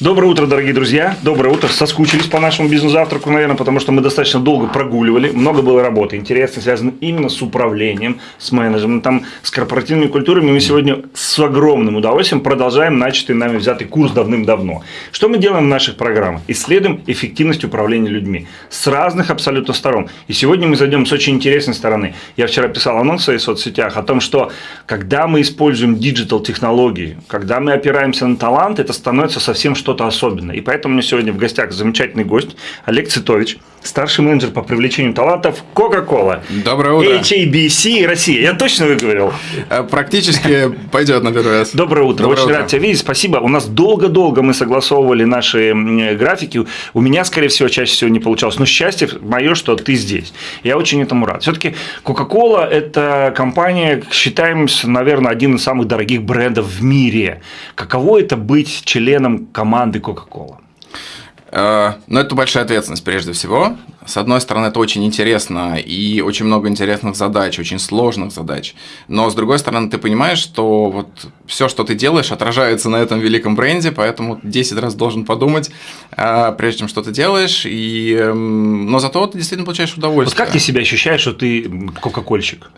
Доброе утро, дорогие друзья. Доброе утро. Соскучились по нашему бизнес-завтраку, наверное, потому что мы достаточно долго прогуливали. Много было работы, интересно, связано именно с управлением, с менеджментом, с корпоративными культурами. Мы сегодня с огромным удовольствием продолжаем начатый нами взятый курс давным-давно. Что мы делаем в наших программах? Исследуем эффективность управления людьми с разных абсолютно сторон. И сегодня мы зайдем с очень интересной стороны. Я вчера писал анонс в своих соцсетях о том, что когда мы используем диджитал-технологии, когда мы опираемся на талант, это становится совсем что что-то особенное. И поэтому у меня сегодня в гостях замечательный гость Олег Цитович, старший менеджер по привлечению талантов Coca-Cola. Доброе утро. HABC Россия. Я точно выговорил? Э, практически пойдет на первый раз. Доброе утро. Доброе Очень утро. рад тебя видеть. Спасибо. У нас долго-долго мы согласовывали наши графики. У меня, скорее всего, чаще всего не получалось. Но счастье мое, что ты здесь. Я очень этому рад. Все-таки Coca-Cola – это компания, считаемся, наверное, один из самых дорогих брендов в мире. Каково это быть членом команды Coca-Cola? Э, Ну, это большая ответственность прежде всего. С одной стороны, это очень интересно и очень много интересных задач, очень сложных задач. Но с другой стороны, ты понимаешь, что вот все, что ты делаешь, отражается на этом великом бренде, поэтому 10 раз должен подумать, э, прежде чем что ты делаешь. И, эм, но зато ты действительно получаешь Вот удовольствие. как ты себя ощущаешь, что ты кока-кольщик?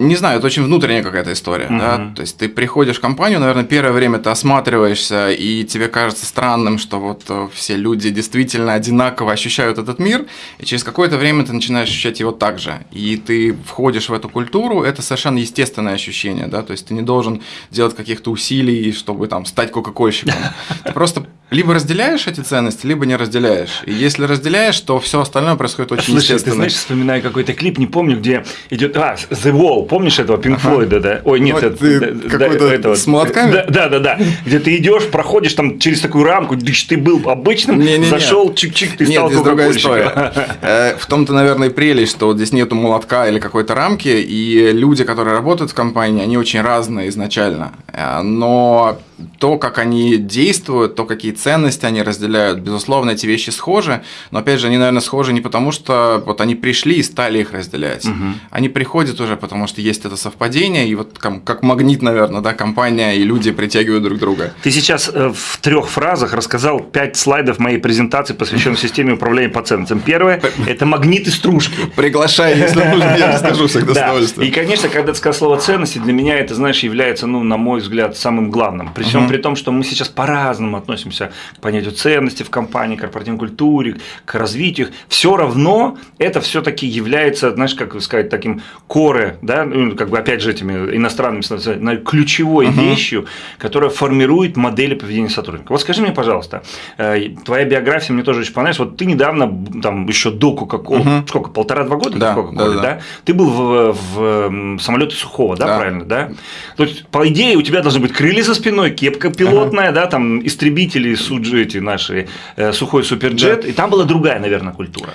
Не знаю, это очень внутренняя какая-то история. Да? То есть ты приходишь в компанию, наверное, первое время ты осматриваешься, и тебе кажется странным, что вот э, все люди действительно одинаково ощущают этот мир, и через какое-то время ты начинаешь ощущать его так же. И ты входишь в эту культуру, это совершенно естественное ощущение. Да? То есть ты не должен делать каких-то усилий, чтобы там, стать кока-кольщиком. Ты просто либо разделяешь эти ценности, либо не разделяешь. И если разделяешь, то все остальное происходит очень Слушай, ты естественно. знаешь, вспоминаю какой-то клип, не помню, где идет... А, The Wall, помнишь этого Pink Floyd, да? Ой, нет, Ну, это- ты да, да, этого- с молотками? Да, да, да, да. Где ты идешь, проходишь там через такую рамку, ты был обычным, Не-не-не. зашел, чик-чик, ты Нет, стал здесь другая история. Э, В том-то, наверное, и прелесть, что здесь нету молотка или какой-то рамки, и люди, которые работают в компании, они очень разные изначально. Э, Но то, как они действуют, то, какие ценности они разделяют, безусловно, эти вещи схожи, но, опять же, они, наверное, схожи не потому, что вот они пришли и стали их разделять. Они приходят уже, потому что есть это совпадение, и вот как магнит, наверное, да, компания и люди притягивают друг друга. Ты сейчас э, в трех фразах рассказал пять слайдов моей презентации, посвященных системе управления по ценностям. Первое – это магниты стружки. Приглашай, если нужно, я расскажу всегда с удовольствием. И, конечно, когда ты сказал слово ценности, для меня это, знаешь, является, ну, на мой взгляд, самым главным. Всем при том, что мы сейчас по-разному относимся к понятию ценности в компании, корпоративной культуре, к развитию. Все равно это все-таки является, знаешь, как сказать, таким коре, да, ну, как бы опять же этими иностранными ключевой вещью, которая формирует модели поведения сотрудника. Вот скажи мне, пожалуйста, э, твоя биография мне тоже очень понравилась. Вот ты недавно, там, еще до Coca-Cola, сколько, полтора-два года Да, Coca-Cola, да, да. да? Ты был в, в самолете Сухого, да, Да. правильно, да? То есть, по идее, у тебя должны быть крылья за спиной, кепка пилотная, да, там истребители, суджи эти наши, э, сухой суперджет, и там была другая, наверное, культура.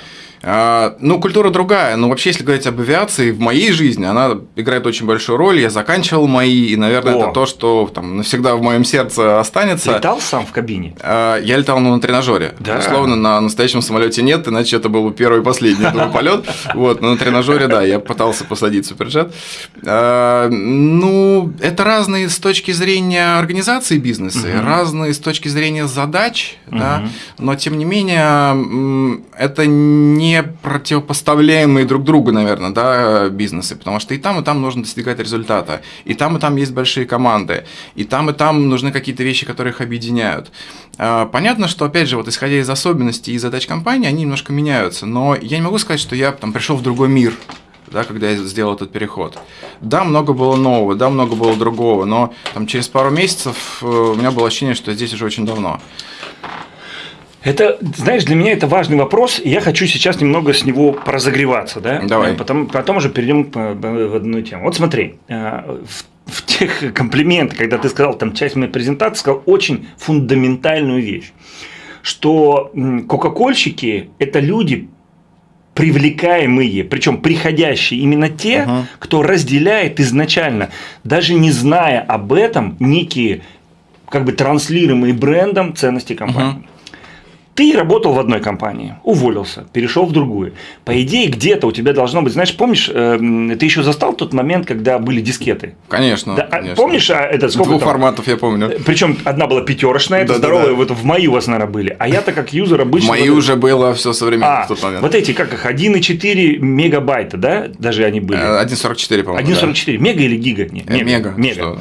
А, Ну, культура другая. Но вообще, если говорить об авиации, в моей жизни она играет очень большую роль. Я заканчивал мои, и, наверное, О. это то, что там навсегда в моем сердце останется. Летал сам в кабине? А, Я летал ну, на тренажере. Да. Безусловно, на настоящем самолете нет, иначе это был бы первый и последний полет. Вот, но на тренажере, да, я пытался посадить суперджет. А, Ну, это разные с точки зрения организации бизнеса, разные с точки зрения задач, да, но тем не менее это не противопоставляемые друг другу, наверное, да, бизнесы, потому что и там, и там нужно достигать результата, и там, и там есть большие команды, и там, и там нужны какие-то вещи, которые их объединяют. А, Понятно, что, опять же, вот исходя из особенностей и задач компании, они немножко меняются, но я не могу сказать, что я там пришел в другой мир, да, когда я сделал этот переход. Да, много было нового, да, много было другого, но там через пару месяцев э, у меня было ощущение, что я здесь уже очень давно. Это, знаешь, для меня это важный вопрос, и я хочу сейчас немного с него поразогреваться, да? Давай. Э, Потом, потом уже перейдем к- в одну тему. Вот смотри, э, в, в тех комплиментах, когда ты сказал, там часть моей презентации, сказал очень фундаментальную вещь, что кока-кольщики – это люди, привлекаемые, причем приходящие именно те, Ага. кто разделяет изначально, даже не зная об этом, некие как бы транслируемые брендом ценности компании. Ты работал в одной компании, уволился, перешел в другую. По идее, где-то у тебя должно быть, знаешь, помнишь, э, ты еще застал тот момент, когда были дискеты? Конечно. Да, а конечно. Помнишь, а, это сколько Двух там? форматов я помню. Причем одна была пятерочная, это Да, да, здоровая, да. вот в мои у вас, наверное, были. А я-то как юзер обычно. Мои вот- уже было все современно А, в тот момент. вот эти, как их, 1,4 мегабайта, да? Даже они были. Э, 1.44, по-моему. 1,44. Мега или гига? Не, да. Э, Мега. Мега.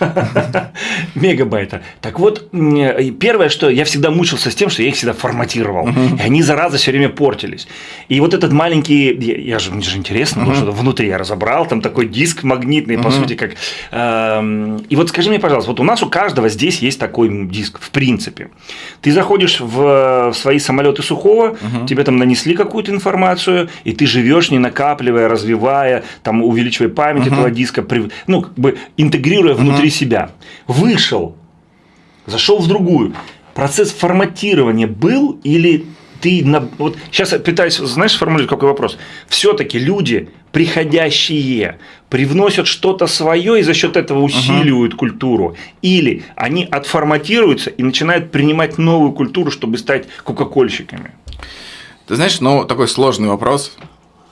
Мегабайта. Так вот, э, первое, что я всегда мучился с тем, что я их всегда форматировал. И они, зараза, все время портились. И вот этот маленький, я, я же, мне же интересно, было, что внутри я разобрал, там такой диск магнитный, по сути, как... эм, И вот скажи мне, пожалуйста, вот у нас у каждого здесь есть такой диск, в принципе. Ты заходишь в, в свои самолеты сухого, тебе там нанесли какую-то информацию, и ты живешь, не накапливая, развивая, там, увеличивая память этого диска, ну, как бы интегрируя внутри себя. Вышел, зашел в другую. Процесс форматирования был или ты на... вот сейчас я пытаюсь, знаешь, сформулировать какой вопрос. Все-таки люди, приходящие, привносят что-то свое и за счет этого усиливают культуру, или они отформатируются и начинают принимать новую культуру, чтобы стать кока-кольщиками. Ты знаешь, ну, такой сложный вопрос.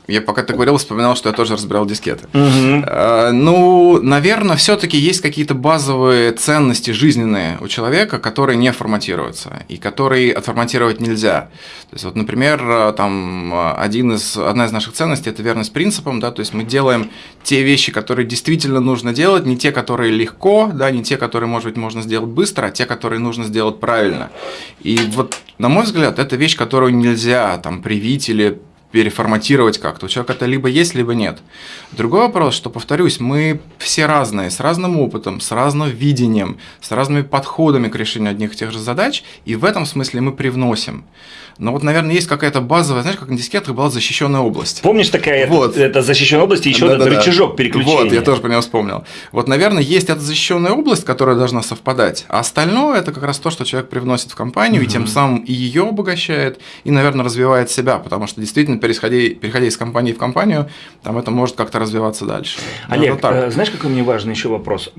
Я пока ты говорил, вспоминал, что я тоже разбирал дискеты. Э, Ну, наверное, все-таки есть какие-то базовые ценности жизненные у человека, которые не форматируются и которые отформатировать нельзя. То есть, вот, например, э, там э, один из, одна из наших ценностей – это верность принципам, да, то есть мы делаем те вещи, которые действительно нужно делать, не те, которые легко, да, не те, которые, может быть, можно сделать быстро, а те, которые нужно сделать правильно. И вот, на мой взгляд, это вещь, которую нельзя там привить или переформатировать как-то. У человека это либо есть, либо нет. Другой вопрос, что, повторюсь, мы все разные, с разным опытом, с разным видением, с разными подходами к решению одних и тех же задач, и в этом смысле мы привносим. Но вот, наверное, есть какая-то базовая, знаешь, как на дискетах была защищенная область. Помнишь такая Вот. это защищенная область и еще этот Да-да-да. рычажок переключения? Вот, я тоже про него вспомнил. Вот, наверное, есть эта защищенная область, которая должна совпадать, а остальное это как раз то, что человек привносит в компанию, и тем самым и ее обогащает, и, наверное, развивает себя, потому что действительно, переходя, переходя из компании в компанию, там это может как-то развиваться дальше. Олег, Вот так. э, знаешь, какой мне важный еще вопрос?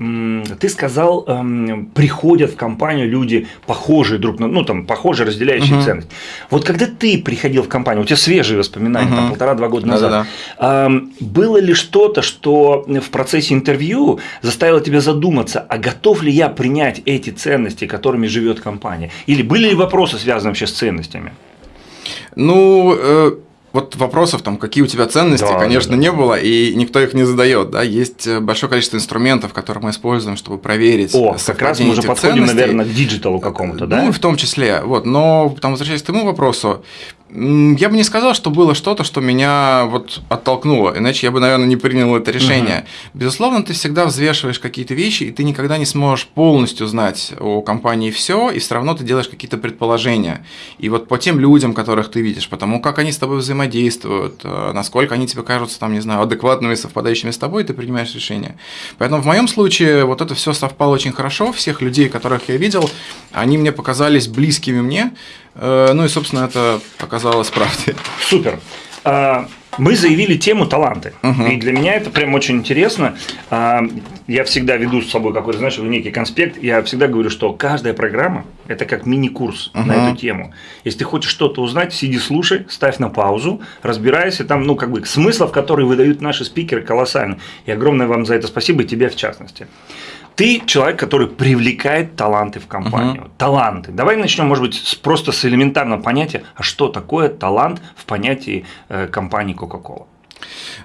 Ты сказал, эм, приходят в компанию люди похожие друг на, ну там похожие, разделяющие ценность. Вот когда ты приходил в компанию, у тебя свежие воспоминания, там Мгм. полтора-два года назад, эм, было ли что-то, что в процессе интервью заставило тебя задуматься, а готов ли я принять эти ценности, которыми живет компания? Или были ли вопросы, связанные вообще с ценностями? Ну, э, вот вопросов, там, какие у тебя ценности, Да, конечно, да, да. не было, и никто их не задает. Да? Есть э, большое количество инструментов, которые мы используем, чтобы проверить О, как раз мы уже подходим, ценностей. наверное, к digital у какому-то, да? Ну, в том числе. Вот. Но, там, возвращаясь к твоему вопросу, я бы не сказал, что было что-то, что меня вот оттолкнуло, иначе я бы, наверное, не принял это решение. Безусловно, ты всегда взвешиваешь какие-то вещи, и ты никогда не сможешь полностью знать о компании все, и все равно ты делаешь какие-то предположения. И вот по тем людям, которых ты видишь, по тому, как они с тобой взаимодействуют, э, насколько они тебе кажутся, там, не знаю, адекватными, совпадающими с тобой, ты принимаешь решение. Поэтому в моем случае вот это все совпало очень хорошо. Всех людей, которых я видел, они мне показались близкими мне. Э, Ну и, собственно, это оказалось правдой. Супер. А, Мы заявили тему таланты. И для меня это прям очень интересно. А, Я всегда веду с собой какой-то, знаешь, некий конспект. Я всегда говорю, что каждая программа – это как мини-курс на эту тему. Если ты хочешь что-то узнать, сиди, слушай, ставь на паузу, разбирайся. Там, ну, как бы, смыслов, которые выдают наши спикеры, колоссально. И огромное вам за это спасибо, и тебе в частности. Ты человек, который привлекает таланты в компанию. Таланты. Давай начнем, может быть, просто с элементарного понятия, а что такое талант в понятии э, компании Coca-Cola.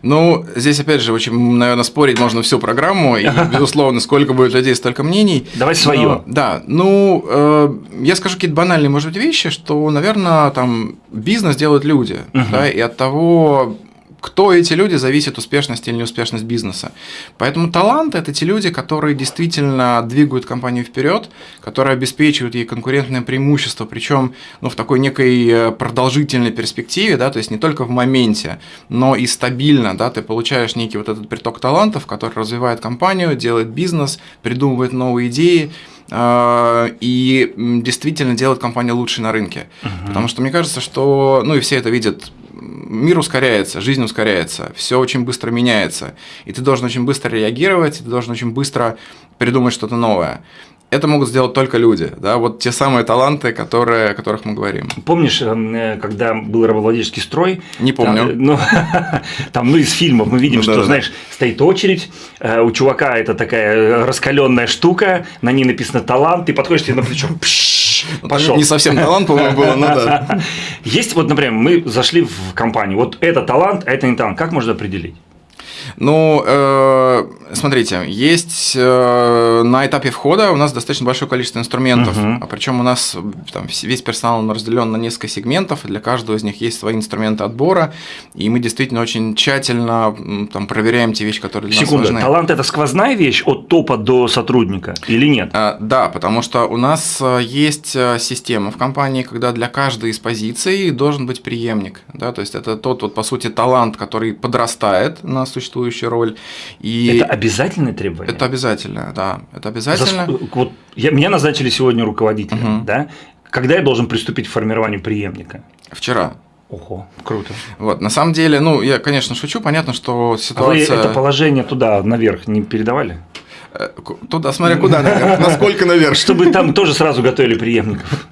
Ну, здесь, опять же, очень, наверное, спорить можно всю программу, и, безусловно, сколько будет людей, столько мнений. Давай свое. Но, да, ну, э, я скажу какие-то банальные, может быть, вещи, что, наверное, там бизнес делают люди, да, и от того, кто эти люди, зависит успешность или неуспешность бизнеса. Поэтому талант – это те люди, которые действительно двигают компанию вперед, которые обеспечивают ей конкурентное преимущество, причем ну, в такой некой э, продолжительной перспективе, да, то есть не только в моменте, но и стабильно, да, ты получаешь некий вот этот приток талантов, который развивает компанию, делает бизнес, придумывает новые идеи, э, и действительно делает компанию лучше на рынке. Потому что мне кажется, что, ну и все это видят, мир ускоряется, жизнь ускоряется, все очень быстро меняется, и ты должен очень быстро реагировать, ты должен очень быстро придумать что-то новое. это могут сделать только люди, да, вот те самые таланты, которые, о которых мы говорим. Помнишь, э, когда был рабовладельческий строй? Не помню. Там, ну, там, ну, из фильмов мы видим, ну, что, да, знаешь, стоит очередь, э, у чувака это такая раскаленная штука, на ней написано талант, ты подходишь тебе на плечо, ну, пошел. Не совсем талант, по-моему, было, но да. Есть вот, например, мы зашли в компанию, вот это талант, а это не талант, как можно определить? Ну, э, смотрите, есть э, на этапе входа у нас достаточно большое количество инструментов, угу. а причем у нас там, весь персонал разделен на несколько сегментов, и для каждого из них есть свои инструменты отбора, и мы действительно очень тщательно там, проверяем те вещи, которые для Секунду, нас важны. талант – это сквозная вещь от топа до сотрудника или нет? А, да, потому что у нас э, есть э, система в компании, когда для каждой из позиций должен быть преемник, да, то есть это тот, вот, по сути, талант, который подрастает на существующую роль. И это обязательное требование? Это обязательно, да, это обязательно. За, вот я, меня назначили сегодня руководителем, угу. да? Когда я должен приступить к формированию преемника? Вчера. Ого, круто. Вот, на самом деле, ну, я, конечно, шучу, понятно, что ситуация… А вы это положение туда, наверх, не передавали? Э, туда, смотря куда наверх, насколько наверх. Чтобы там тоже сразу готовили преемников.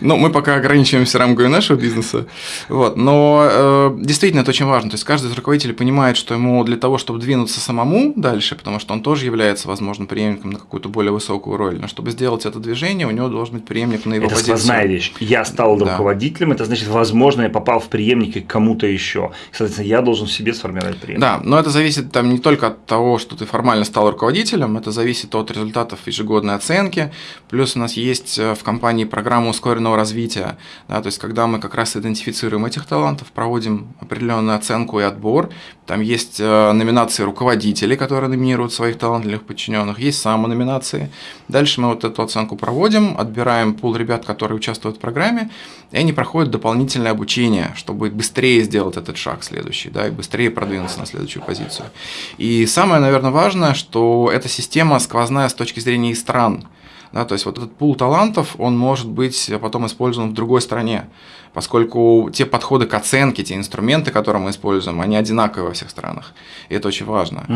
Ну, мы пока ограничиваемся рамкой нашего бизнеса. Вот. Но э, действительно это очень важно. То есть каждый из руководителей понимает, что ему для того, чтобы двинуться самому дальше, потому что он тоже является, возможно, преемником на какую-то более высокую роль, но чтобы сделать это движение, у него должен быть преемник на его это позицию. Это сквозная вещь. Я стал да. руководителем, это значит, возможно, я попал в преемники к кому-то еще. Соответственно, я должен в себе сформировать преемник. Да, но это зависит там не только от того, что ты формально стал руководителем, это зависит от результатов ежегодной оценки. Плюс у нас есть э, в компании программа ускоренного развития. Да, то есть, когда мы как раз идентифицируем этих талантов, проводим определенную оценку и отбор. Там есть э, номинации руководителей, которые номинируют своих талантливых подчиненных, есть самономинации. Дальше мы вот эту оценку проводим, отбираем пул ребят, которые участвуют в программе, и они проходят дополнительное обучение, чтобы быстрее сделать этот шаг следующий, да, и быстрее продвинуться на следующую позицию. И самое, наверное, важное, что эта система сквозная с точки зрения стран. Да, то есть вот этот пул талантов, он может быть потом использован в другой стране, поскольку те подходы к оценке, те инструменты, которые мы используем, они одинаковые во всех странах. И это очень важно.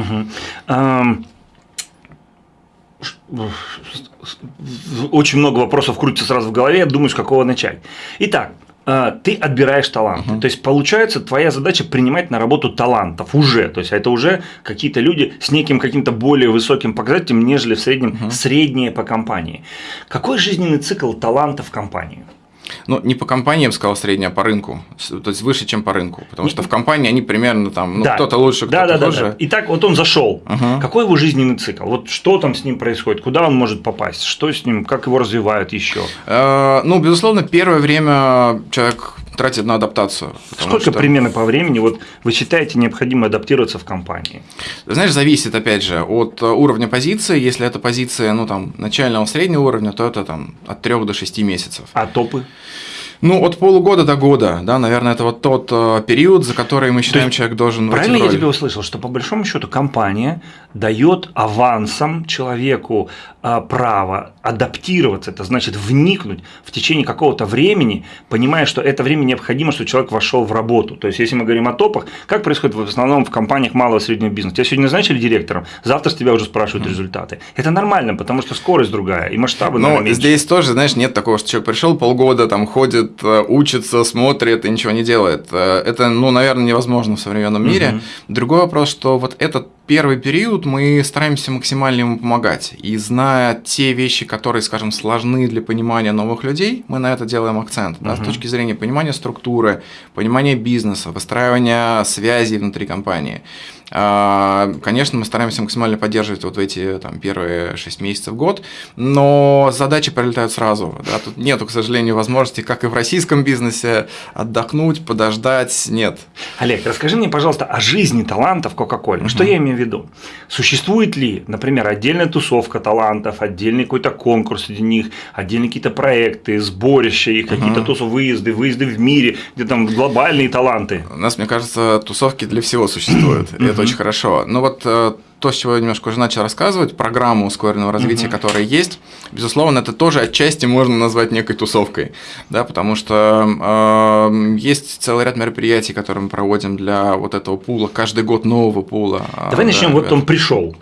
Очень много вопросов крутится сразу в голове, с какого начать. Итак, ты отбираешь таланты. Uh-huh. То есть получается твоя задача принимать на работу талантов уже. То есть это уже какие-то люди с неким каким-то более высоким показателем, нежели в среднем uh-huh. средние по компании. Какой жизненный цикл таланта в компании? Ну, не по компании, я бы сказал, средняя по рынку. То есть выше, чем по рынку. Потому что в компании они примерно там, ну, да. кто-то лучше, кто-то да, да, хуже. Да, да. Итак, вот он зашел. Угу. Какой его жизненный цикл? Вот что там с ним происходит? Куда он может попасть? Что с ним? Как его развивают еще? Э, ну, безусловно, первое время человек тратит на адаптацию. Сколько что... примерно по времени вот вы считаете необходимо адаптироваться в компании? Знаешь, зависит, опять же, от э, уровня позиции. Если это позиция, ну, там, начального среднего уровня, то это там от 3 до 6 месяцев. А топы? Ну, от полугода до года, да, наверное, это вот тот э, период, за который мы считаем, есть, человек должен Правильно я тебя услышал, что по большому счету компания дает авансом человеку право адаптироваться, это значит вникнуть в течение какого-то времени, понимая, что это время необходимо, чтобы человек вошел в работу. То есть, если мы говорим о топах, как происходит в основном в компаниях малого и среднего бизнеса? Тебя сегодня назначили директором, завтра с тебя уже спрашивают mm. результаты. Это нормально, потому что скорость другая и масштабы. Ну, здесь тоже, знаешь, нет такого, что человек пришел полгода, там ходит э, учится, смотрит и ничего не делает. Э, это, ну, наверное, невозможно в современном мире. Угу. Другой вопрос, что вот этот первый период мы стараемся максимально ему помогать. И зная те вещи, которые, скажем, сложны для понимания новых людей, мы на это делаем акцент. Да, uh С точки зрения понимания структуры, понимания бизнеса, выстраивания связей внутри компании. А, конечно, мы стараемся максимально поддерживать вот эти там, первые 6 месяцев, год, но задачи прилетают сразу. Да? Тут нету, к сожалению, возможности, как и в российском бизнесе, отдохнуть, подождать, нет. Олег, расскажи мне, пожалуйста, о жизни талантов Coca-Cola. Что я имею в виду? Существует ли, например, отдельная тусовка талантов, отдельный какой-то конкурс среди них, отдельные какие-то проекты, сборища их, какие-то тусов, выезды, выезды в мире, где там глобальные таланты? У нас, мне кажется, тусовки для всего существуют. Это очень хорошо. Но вот э, то, с чего я немножко уже начал рассказывать, программу ускоренного развития, угу. которая есть, безусловно, это тоже отчасти можно назвать некой тусовкой, да, потому что э, есть целый ряд мероприятий, которые мы проводим для вот этого пула, каждый год нового пула. Давай да, начнем, вот он пришел.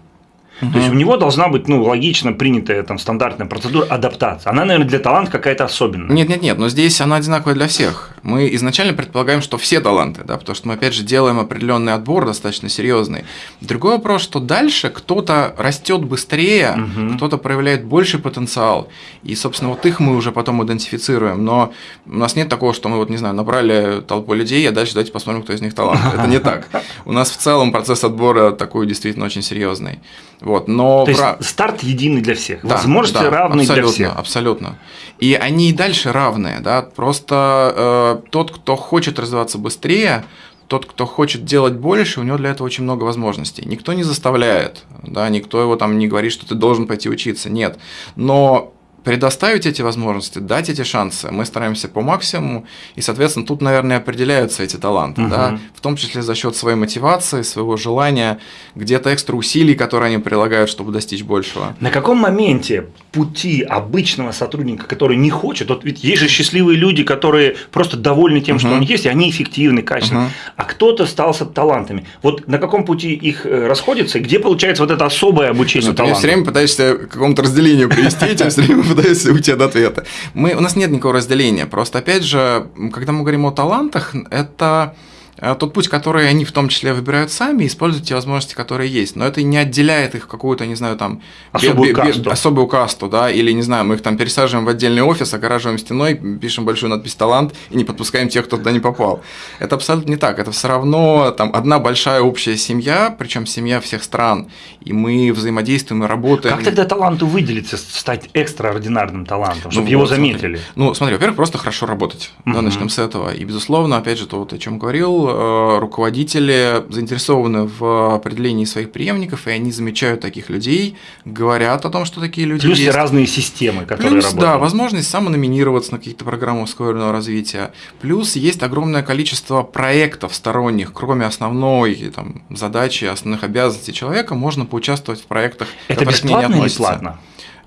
Угу. То есть у него должна быть ну, логично принятая там, стандартная процедура адаптации. Она, наверное, для таланта какая-то особенная. Нет, нет, нет, но здесь она одинаковая для всех. Мы изначально предполагаем, что все таланты, да, потому что мы, опять же, делаем определенный отбор достаточно серьезный. Другой вопрос, что дальше кто-то растет быстрее, угу. кто-то проявляет больший потенциал. И, собственно, вот их мы уже потом идентифицируем. Но у нас нет такого, что мы, вот, не знаю, набрали толпу людей, а дальше давайте посмотрим, кто из них талант. Это не так. У нас в целом процесс отбора такой действительно очень серьезный. Вот, но То есть старт единый для всех, да, возможности да, равные для всех. Абсолютно. И они и дальше равные, да. Просто э, тот, кто хочет развиваться быстрее, тот, кто хочет делать больше, у него для этого очень много возможностей. Никто не заставляет, да, никто его там не говорит, что ты должен пойти учиться, нет. Но предоставить эти возможности, дать эти шансы, мы стараемся по максимуму, и, соответственно, тут, наверное, определяются эти таланты, угу. да, в том числе за счет своей мотивации, своего желания, где-то экстра усилий, которые они прилагают, чтобы достичь большего. На каком моменте пути обычного сотрудника, который не хочет, вот ведь есть же счастливые люди, которые просто довольны тем, угу. что у них есть, и они эффективны, качественны, угу. а кто-то стал с талантами. Вот на каком пути их э, расходятся, где получается вот это особое обучение талантам? Я все время пытаешься к какому-то разделению привести, все время пытаюсь уйти от ответа. Мы, у нас нет никакого разделения. Просто, опять же, когда мы говорим о талантах, это тот путь, который они в том числе выбирают сами, используют те возможности, которые есть. Но это не отделяет их какую-то, не знаю, там особую, касту. особую касту, да, или не знаю, мы их там пересаживаем в отдельный офис, огораживаем стеной, пишем большую надпись талант и не подпускаем тех, кто туда не попал. Это абсолютно не так. Это все равно там одна большая общая семья, причем семья всех стран, и мы взаимодействуем и работаем. Как тогда таланту выделиться, стать экстраординарным талантом, чтобы ну, его вот, заметили? Смотри. Ну, смотри, во-первых, просто хорошо работать. Угу. Да, начнем с этого. И безусловно, опять же, то, вот, о чем говорил, Э, руководители заинтересованы в определении своих преемников, и они замечают таких людей, говорят о том, что такие люди Плюс есть. разные системы, которые Плюс, работают. да, возможность самономинироваться на какие-то программы ускоренного развития. Плюс есть огромное количество проектов сторонних, кроме основной там, задачи, основных обязанностей человека, можно поучаствовать в проектах, Это бесплатно не или платно?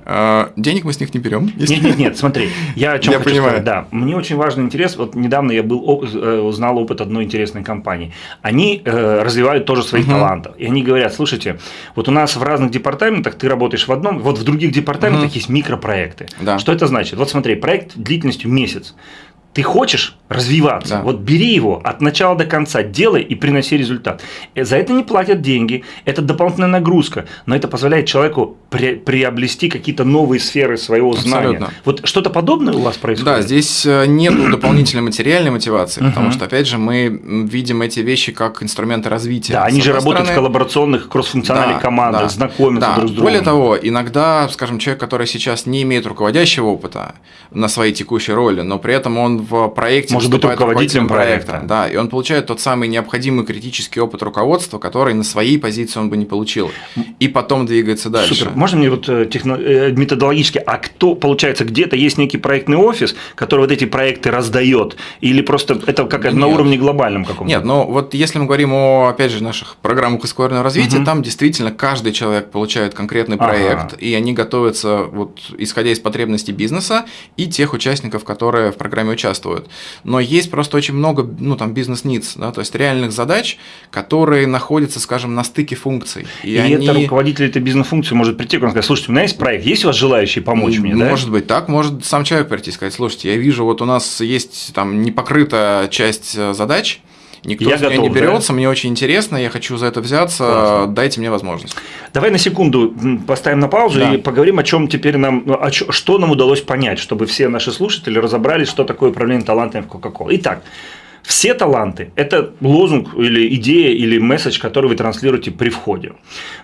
А, денег мы с них не берем. Если... Нет, нет, нет, смотри, я о чем я хочу понимаю. сказать. Да, мне очень важный интерес. Вот недавно я был э, узнал опыт одной интересной компании. Они э, развивают тоже своих угу. талантов, и они говорят: слушайте, вот у нас в разных департаментах ты работаешь в одном, вот в других департаментах угу. есть микропроекты. Да. Что это значит? Вот смотри, проект длительностью месяц ты хочешь развиваться, да. вот бери его от начала до конца, делай и приноси результат. Э, за это не платят деньги, это дополнительная нагрузка, но это позволяет человеку при, приобрести какие-то новые сферы своего знания. Абсолютно. Вот что-то подобное у вас происходит? Да, здесь э, нет дополнительной материальной мотивации, потому что, опять же, мы видим эти вещи как инструменты развития. Да, они же работают в коллаборационных кроссфункциональных командах, знакомятся друг с другом. Более того, иногда, скажем, человек, который сейчас не имеет руководящего опыта на своей текущей роли, но при этом он в проекте Может быть руководителем проекта. проекта. Да, и он получает тот самый необходимый критический опыт руководства, который на своей позиции он бы не получил. И потом двигается дальше. Супер. Можно мне вот э, техно... Э, методологически, а кто, получается, где-то есть некий проектный офис, который вот эти проекты раздает? Или просто это как на уровне глобальном каком-то? Нет, но вот если мы говорим о, опять же, наших программах ускоренного развития, угу. там действительно каждый человек получает конкретный проект, ага. и они готовятся, вот, исходя из потребностей бизнеса и тех участников, которые в программе участвуют участвуют. Но есть просто очень много, ну, там, бизнес-ниц, да, то есть реальных задач, которые находятся, скажем, на стыке функций. И, и они... это руководитель этой бизнес-функции может прийти и сказать, слушайте, у меня есть проект, есть у вас желающие помочь мне, да? Может быть так, может сам человек прийти и сказать, слушайте, я вижу, вот у нас есть там непокрытая часть э, задач, Никто я с готов, не берется, да? мне очень интересно, я хочу за это взяться, Классно. дайте мне возможность. Давай на секунду поставим на паузу да. и поговорим о чем теперь нам, о, что нам удалось понять, чтобы все наши слушатели разобрались, что такое управление талантами в Coca-Cola. Итак, все таланты – это лозунг или идея или месседж, который вы транслируете при входе.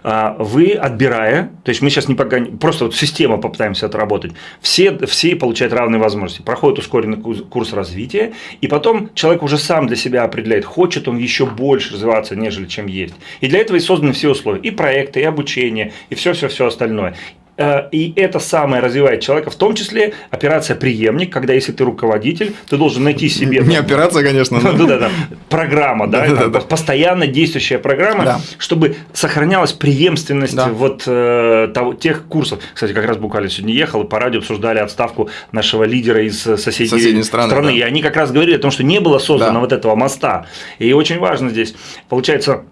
А, вы отбирая, то есть мы сейчас не пока, просто вот система попытаемся отработать, все, все получают равные возможности, проходят ускоренный курс развития, и потом человек уже сам для себя определяет, хочет он еще больше развиваться, нежели чем есть. И для этого и созданы все условия, и проекты, и обучение, и все-все-все остальное. Э, и это самое развивает человека, в том числе операция «Преемник», когда если ты руководитель, ты должен найти себе… Не операция, конечно. Да, да, да. Программа, да, постоянно действующая программа, чтобы сохранялась преемственность вот э, тех курсов. Кстати, как раз буквально сегодня ехал, и по радио обсуждали отставку нашего лидера из соседней страны. И они как раз говорили о том, что не было создано вот этого моста. И очень важно здесь, получается,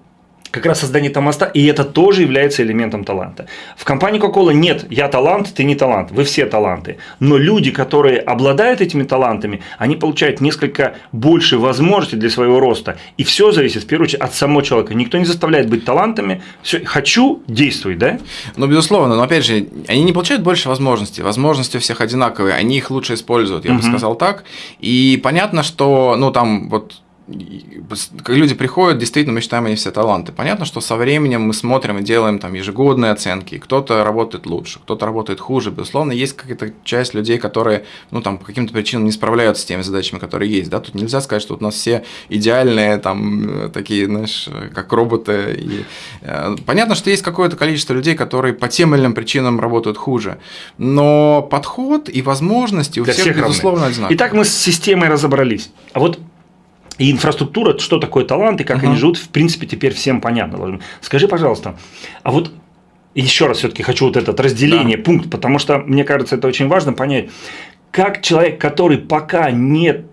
как раз создание этого моста, и это тоже является элементом таланта. В компании Coca-Cola нет, я талант, ты не талант, вы все таланты. Но люди, которые обладают этими талантами, они получают несколько больше возможностей для своего роста. И все зависит, в первую очередь, от самого человека. Никто не заставляет быть талантами. Все, хочу, действуй, да? Ну, безусловно, но опять же, они не получают больше возможностей. Возможности у всех одинаковые, они их лучше используют, я угу. бы сказал так. И понятно, что, ну, там, вот люди приходят, действительно, мы считаем, они все таланты. Понятно, что со временем мы смотрим и делаем там ежегодные оценки. Кто-то работает лучше, кто-то работает хуже. Безусловно, есть какая-то часть людей, которые, ну, там, по каким-то причинам не справляются с теми задачами, которые есть. Да? Тут нельзя сказать, что у нас все идеальные, там, такие, знаешь, как роботы. И, э, понятно, что есть какое-то количество людей, которые по тем или иным причинам работают хуже. Но подход и возможности у Для всех, всех безусловно, одинаковые. Итак, мы с системой разобрались. А вот и инфраструктура, что такое талант и как uh-huh. они живут, в принципе, теперь всем понятно. Скажи, пожалуйста, а вот еще раз все-таки хочу вот это разделение, да. пункт, потому что мне кажется, это очень важно понять, как человек, который пока не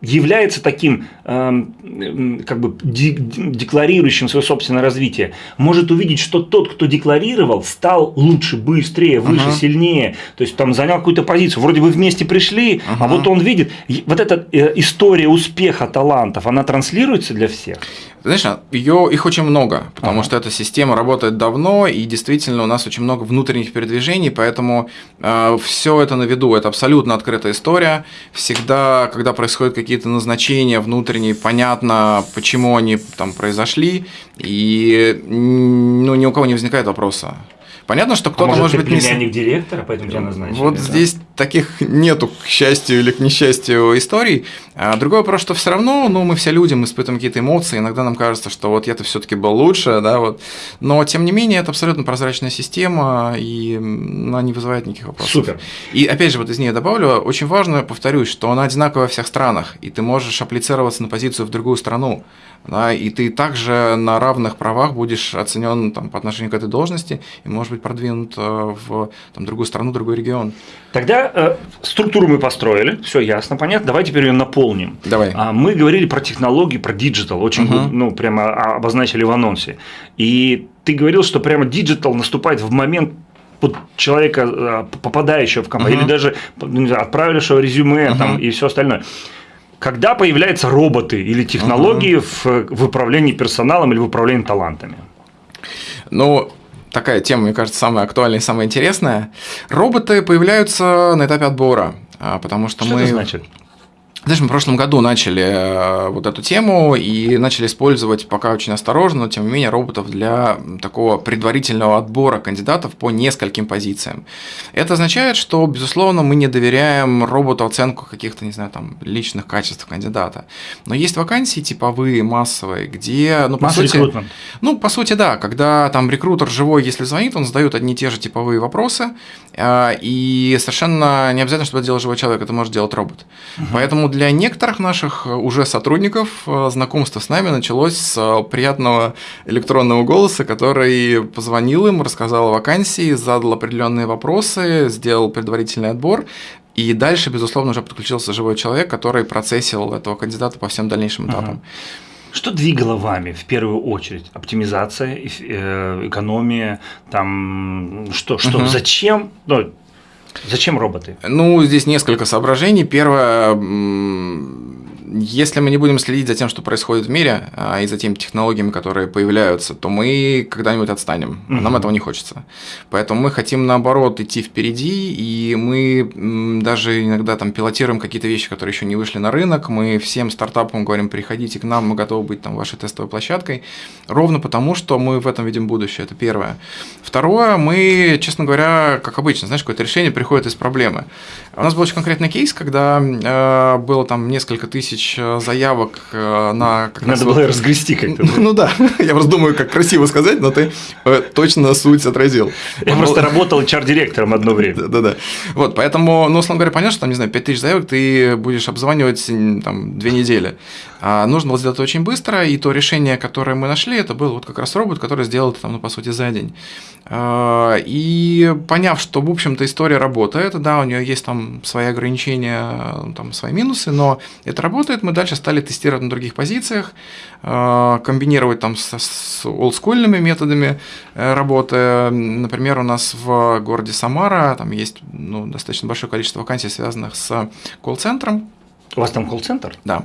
является таким э, как бы декларирующим свое собственное развитие, может увидеть, что тот, кто декларировал, стал лучше, быстрее, выше, uh-huh. сильнее, то есть там занял какую-то позицию, вроде бы вместе пришли, uh-huh. а вот он видит, вот эта э, история успеха талантов, она транслируется для всех? Знаешь, ее, их очень много, потому ага. что эта система работает давно, и действительно у нас очень много внутренних передвижений, поэтому э, все это на виду, это абсолютно открытая история. Всегда, когда происходят какие-то назначения внутренние, понятно, почему они там произошли, и ну, ни у кого не возникает вопроса. Понятно, что кто-то а может, может быть не племянник директора, поэтому тебя назначили. Вот да? здесь таких нету, к счастью или к несчастью, историй. А другой вопрос, что все равно, ну, мы все люди, мы испытываем какие-то эмоции, иногда нам кажется, что вот я-то все-таки был лучше, да, вот. Но тем не менее, это абсолютно прозрачная система, и она не вызывает никаких вопросов. Супер. И опять же, вот из нее добавлю, очень важно, повторюсь, что она одинаковая во всех странах, и ты можешь апплицироваться на позицию в другую страну да, и ты также на равных правах будешь оценен там, по отношению к этой должности и, может быть, продвинут э, в там, другую страну, другой регион. Тогда э, структуру мы построили, все ясно, понятно. Давай теперь ее наполним. Давай. А, мы говорили про технологии, про digital, очень угу. ну, прямо обозначили в анонсе. И ты говорил, что прямо digital наступает в момент под человека, э, попадающего в компанию, угу. или даже не знаю, отправившего резюме угу. там, и все остальное когда появляются роботы или технологии угу. в, в управлении персоналом или в управлении талантами? Ну, такая тема, мне кажется, самая актуальная и самая интересная. Роботы появляются на этапе отбора, а, потому что, что мы... Это значит? Знаешь, мы в прошлом году начали э, вот эту тему и начали использовать пока очень осторожно, но тем не менее роботов для такого предварительного отбора кандидатов по нескольким позициям. Это означает, что, безусловно, мы не доверяем роботу оценку каких-то, не знаю, там, личных качеств кандидата. Но есть вакансии типовые, массовые, где, ну, по сути, ну, по сути, да, когда там рекрутер живой, если звонит, он задает одни и те же типовые вопросы, э, и совершенно не обязательно, чтобы это делал живой человек, это может делать робот. Угу. Поэтому для некоторых наших э, уже сотрудников э, знакомство с нами началось с э, приятного электронного голоса, который позвонил им, рассказал о вакансии, задал определенные вопросы, сделал предварительный отбор, и дальше, безусловно, уже подключился живой человек, который процессил этого кандидата по всем дальнейшим этапам. Ага. Что двигало вами в первую очередь? Оптимизация, экономия, там что, что, угу. зачем? Ну, Зачем роботы? Ну, здесь несколько соображений. Первое, если мы не будем следить за тем, что происходит в мире, а, и за теми технологиями, которые появляются, то мы когда-нибудь отстанем. Угу. Нам этого не хочется. Поэтому мы хотим, наоборот, идти впереди, и мы даже иногда там пилотируем какие-то вещи, которые еще не вышли на рынок. Мы всем стартапам говорим, приходите к нам, мы готовы быть там вашей тестовой площадкой. Ровно потому, что мы в этом видим будущее. Это первое. Второе, мы, честно говоря, как обычно, знаешь, какое-то решение приходит из проблемы. У нас был очень конкретный кейс, когда э, было там несколько тысяч э, заявок э, на... Как Надо было разгрести как-то. Ну да, я просто думаю, как красиво сказать, но ты э, точно суть отразил. Я просто работал HR-директором одно время. Да-да. Вот, поэтому, ну, условно говоря, понятно, что там, не знаю, 5 тысяч заявок ты будешь обзванивать там две недели. А нужно было сделать это очень быстро, и то решение, которое мы нашли, это был вот как раз робот, который сделал это, там, ну, по сути, за день. А, и поняв, что, в общем-то, история работает, да, у нее есть там свои ограничения, там, свои минусы, но это работает, мы дальше стали тестировать на других позициях, а, комбинировать там с, с олдскульными методами э, работы. Например, у нас в городе Самара там есть ну, достаточно большое количество вакансий, связанных с колл-центром, у вас там колл-центр? Да.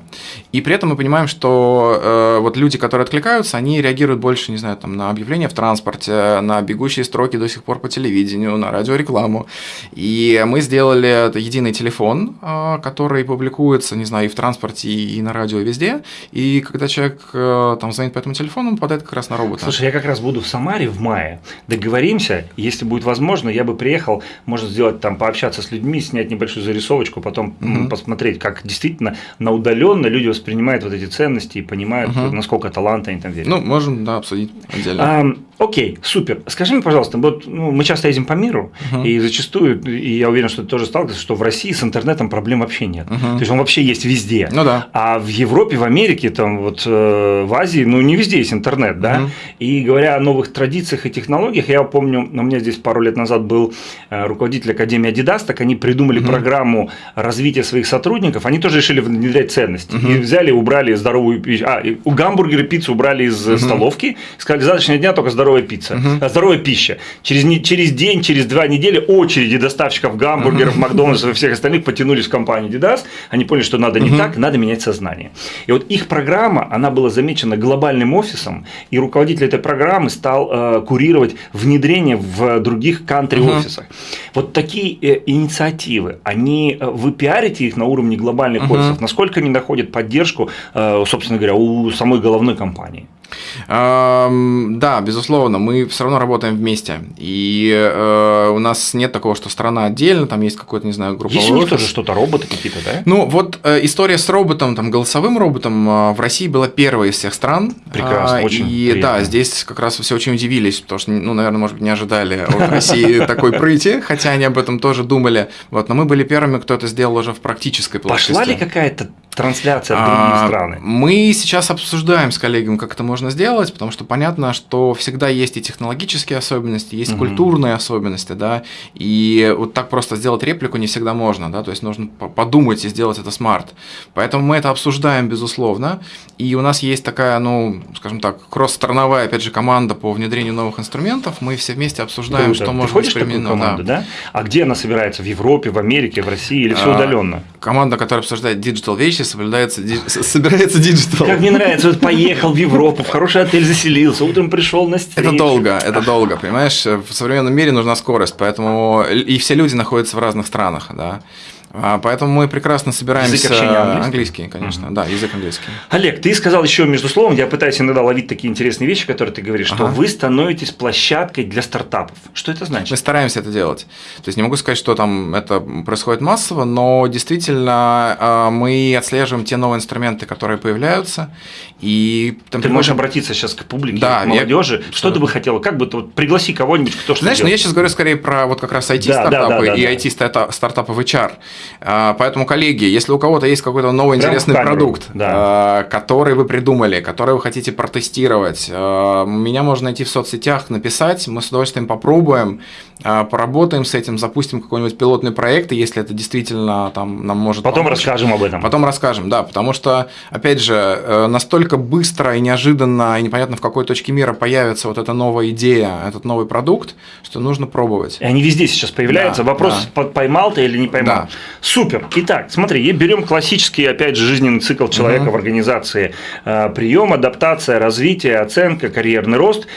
И при этом мы понимаем, что э, вот люди, которые откликаются, они реагируют больше, не знаю, там, на объявления в транспорте, на бегущие строки до сих пор по телевидению, на радиорекламу. И мы сделали единый телефон, э, который публикуется, не знаю, и в транспорте, и на радио, и везде. И когда человек э, там звонит по этому телефону, он попадает как раз на робота. Слушай, я как раз буду в Самаре в мае. Договоримся, если будет возможно, я бы приехал, может сделать там, пообщаться с людьми, снять небольшую зарисовочку, потом mm-hmm. посмотреть, как действительно на удаленно люди воспринимают вот эти ценности и понимают, угу. насколько таланта они там верят. Ну, можем, да, обсудить отдельно. А, окей, супер. Скажи мне, пожалуйста, вот ну, мы часто ездим по миру, угу. и зачастую, и я уверен, что ты тоже сталкиваешься, что в России с интернетом проблем вообще нет. Угу. То есть он вообще есть везде. Ну да. А в Европе, в Америке, там вот э, в Азии, ну не везде есть интернет, да. Угу. И говоря о новых традициях и технологиях, я помню, у меня здесь пару лет назад был э, руководитель Академии Adidas, так они придумали угу. программу развития своих сотрудников, они тоже решили внедрять ценности. Угу. И взяли, убрали здоровую пищу. А, у гамбургера пиццу убрали из угу. столовки, сказали, завтрашнего дня только здоровая пицца, угу. здоровая пища. Через, не, через день, через два недели очереди доставщиков гамбургеров, угу. Макдональдсов и всех остальных потянулись в компанию Adidas. Они поняли, что надо не угу. так, надо менять сознание. И вот их программа, она была замечена глобальным офисом, и руководитель этой программы стал э, курировать внедрение в других кантри-офисах. Угу. Вот такие э, инициативы, они, э, вы пиарите их на уровне глобальных угу. офисов, насколько они находят поддержку, э, собственно говоря, у самой головной компании? Да, безусловно, мы все равно работаем вместе. И э, у нас нет такого, что страна отдельно, там есть какой-то, не знаю, группа. Есть у них тоже что-то, роботы какие-то, да? Ну, вот э, история с роботом, там, голосовым роботом э, в России была первой из всех стран. Прекрасно, э, очень И приятно. да, здесь как раз все очень удивились, потому что, ну, наверное, может быть, не ожидали от России такой прыти, хотя они об этом тоже думали. Вот, но мы были первыми, кто это сделал уже в практической плоскости. Пошла ли какая-то трансляция в другие а, страны? Мы сейчас обсуждаем с коллегами, как это можно сделать, потому что понятно, что всегда есть и технологические особенности, есть угу. культурные особенности, да, и вот так просто сделать реплику не всегда можно, да, то есть нужно подумать и сделать это смарт. Поэтому мы это обсуждаем, безусловно, и у нас есть такая, ну, скажем так, кросс-страновая, опять же, команда по внедрению новых инструментов, мы все вместе обсуждаем, Круто. что Ты может быть применено. Команду, да. да? А где она собирается? В Европе, в Америке, в России или все а, удаленно? Команда, которая обсуждает digital вещи, соблюдается, собирается digital. Как мне нравится, вот поехал в Европу, в хороший отель заселился, утром пришел на встречу. Это долго, это долго, понимаешь? В современном мире нужна скорость, поэтому и все люди находятся в разных странах, да. А, поэтому мы прекрасно собираемся. Язык общения английский? английский конечно, угу. да, язык английский. Олег, ты сказал еще между словом, я пытаюсь иногда ловить такие интересные вещи, которые ты говоришь, ага. что вы становитесь площадкой для стартапов. Что это значит? Мы стараемся это делать. То есть не могу сказать, что там это происходит массово, но действительно а, мы отслеживаем те новые инструменты, которые появляются. И там ты можешь обратиться сейчас к публике, да, к молодежи. Я... Что ты бы хотела? Как бы ты вот пригласи кого-нибудь, кто что Знаешь, ну я сейчас говорю скорее про вот как раз IT-стартапы да, да, да, и да. IT-стартапы в HR. А, поэтому, коллеги, если у кого-то есть какой-то новый Прям интересный продукт, да. А, который вы придумали, который вы хотите протестировать, а, меня можно найти в соцсетях, написать, мы с удовольствием попробуем, поработаем с этим, запустим какой-нибудь пилотный проект, и если это действительно там нам может Потом помочь, расскажем об этом. Потом расскажем, да, потому что, опять же, э, настолько быстро и неожиданно, и непонятно в какой точке мира появится вот эта новая идея, этот новый продукт, что нужно пробовать. И они везде сейчас появляются. Да, Вопрос, да. поймал ты или не поймал. Да. Супер. Итак, смотри, берем классический, опять же, жизненный цикл человека угу. в организации. Э, прием, адаптация, развитие, оценка, карьерный рост.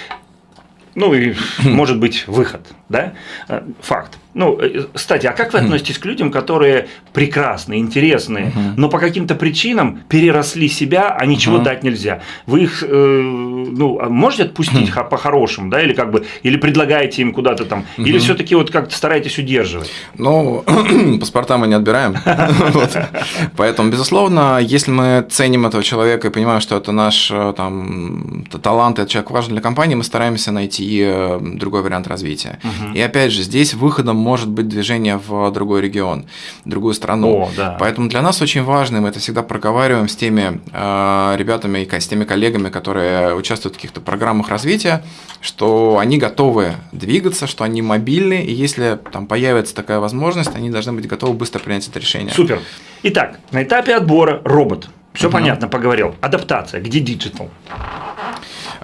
Ну и, может быть, выход, да? Э, факт. Ну, э, кстати, а как вы относитесь к людям, которые прекрасные, интересные, но по каким-то причинам переросли себя, а ничего дать нельзя? Вы их э, ну, а можете отпустить хм. по-хорошему, да, или как бы, или предлагаете им куда-то там, угу. или все-таки вот как-то стараетесь удерживать? Ну, паспорта мы не отбираем. Поэтому, безусловно, если мы ценим этого человека и понимаем, что это наш э, там, талант, этот человек важен для компании, мы стараемся найти другой вариант развития. И опять же, здесь выходом может быть движение в другой регион, другую страну. О, да. Поэтому для нас очень важно, мы это всегда проговариваем с теми э, ребятами, с теми коллегами, которые участвуют в каких-то программах развития, что они готовы двигаться, что они мобильны, и если там появится такая возможность, они должны быть готовы быстро принять это решение. Супер. Итак, на этапе отбора робот. Все угу. понятно, поговорил. Адаптация. Где digital?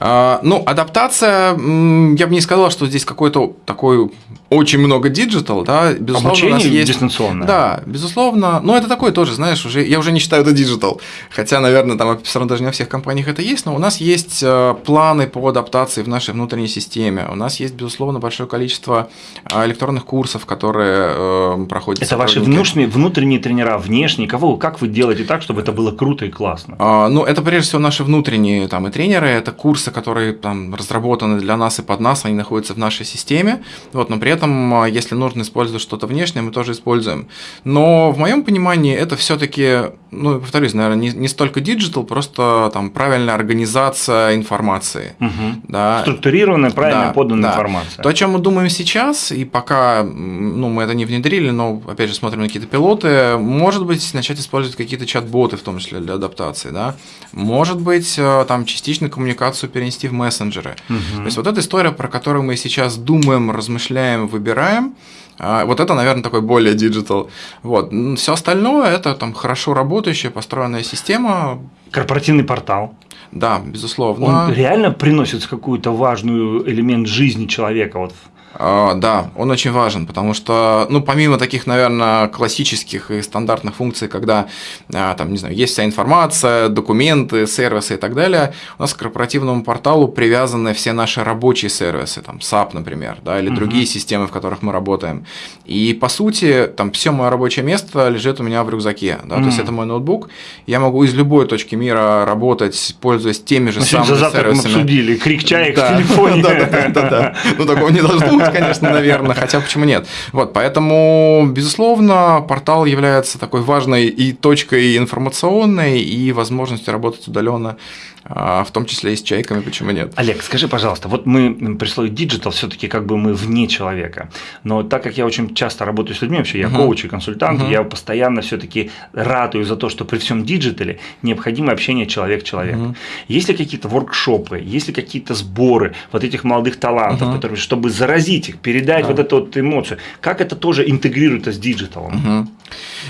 А, ну, адаптация, я бы не сказал, что здесь какой-то такой очень много digital, да, безусловно, Обучение у нас есть дистанционное. Да, безусловно, но это такое тоже, знаешь, уже я уже не считаю это digital, хотя, наверное, там все равно даже не во всех компаниях это есть, но у нас есть э, планы по адаптации в нашей внутренней системе, у нас есть безусловно большое количество э, электронных курсов, которые э, проходят. Это ваши внутренние, внутренние тренера, внешние, кого, как вы делаете так, чтобы это было круто и классно? А, ну, это прежде всего наши внутренние там и тренеры, это курсы, которые там разработаны для нас и под нас, они находятся в нашей системе, вот, но при этом а, если нужно использовать что-то внешнее, мы тоже используем. Но в моем понимании это все-таки, ну, повторюсь, наверное, не, не столько digital, просто там правильная организация информации. Угу. Да. Структурированная, правильно да, поданная да. информация. То, о чем мы думаем сейчас, и пока ну, мы это не внедрили, но опять же смотрим на какие-то пилоты, может быть, начать использовать какие-то чат-боты, в том числе для адаптации. Да? Может быть, э, там частично коммуникацию перенести в мессенджеры. Угу. То есть вот эта история, про которую мы сейчас думаем, размышляем, выбираем. А, вот это, наверное, такой более digital. Вот. Все остальное это там хорошо работающая, построенная система. Корпоративный портал. Да, безусловно. Он реально приносит какую-то важную элемент жизни человека вот да, он очень важен, потому что, ну, помимо таких, наверное, классических и стандартных функций, когда, а, там, не знаю, есть вся информация, документы, сервисы и так далее, у нас к корпоративному порталу привязаны все наши рабочие сервисы, там, SAP, например, да, или угу. другие системы, в которых мы работаем. И, по сути, там, все мое рабочее место лежит у меня в рюкзаке, да, угу. то есть это мой ноутбук, я могу из любой точки мира работать, пользуясь теми же самыми за сервисами. мы обсудили, крик чаек в телефоне. Да, да, да, да. Ну, такого не должно быть, конечно, наверное, хотя почему нет. Вот, поэтому, безусловно, портал является такой важной и точкой информационной, и возможностью работать удаленно в том числе и с чайками, почему нет. Олег, скажи, пожалуйста, вот мы при слове digital все-таки как бы мы вне человека, но так как я очень часто работаю с людьми, вообще я uh-huh. коуч и консультант, uh-huh. я постоянно все-таки ратую за то, что при всем digital е необходимо общение человек-человек. Uh-huh. Есть ли какие-то воркшопы, есть ли какие-то сборы вот этих молодых талантов, uh-huh. которые, чтобы заразить их, передать uh-huh. вот эту вот эмоцию, как это тоже интегрируется с digital ом? Угу.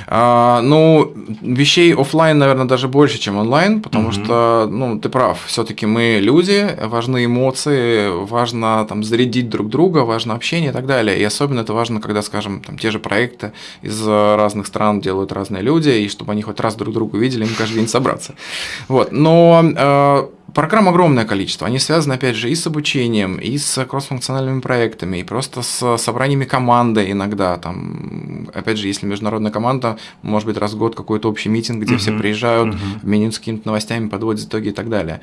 А, ну, вещей офлайн, наверное, даже больше, чем онлайн, потому угу. что, ну, ты прав, все-таки мы люди, важны эмоции, важно там зарядить друг друга, важно общение и так далее. И особенно это важно, когда, скажем, там те же проекты из разных стран делают разные люди, и чтобы они хоть раз друг друга видели, им каждый день собраться. Вот. Но э, Программ огромное количество. Они связаны, опять же, и с обучением, и с кроссфункциональными проектами, и просто с собраниями команды иногда. Там, опять же, если международная команда, может быть, раз в год какой-то общий митинг, где uh-huh. все приезжают, uh-huh. обмениваются какими-то новостями, подводят итоги и так далее.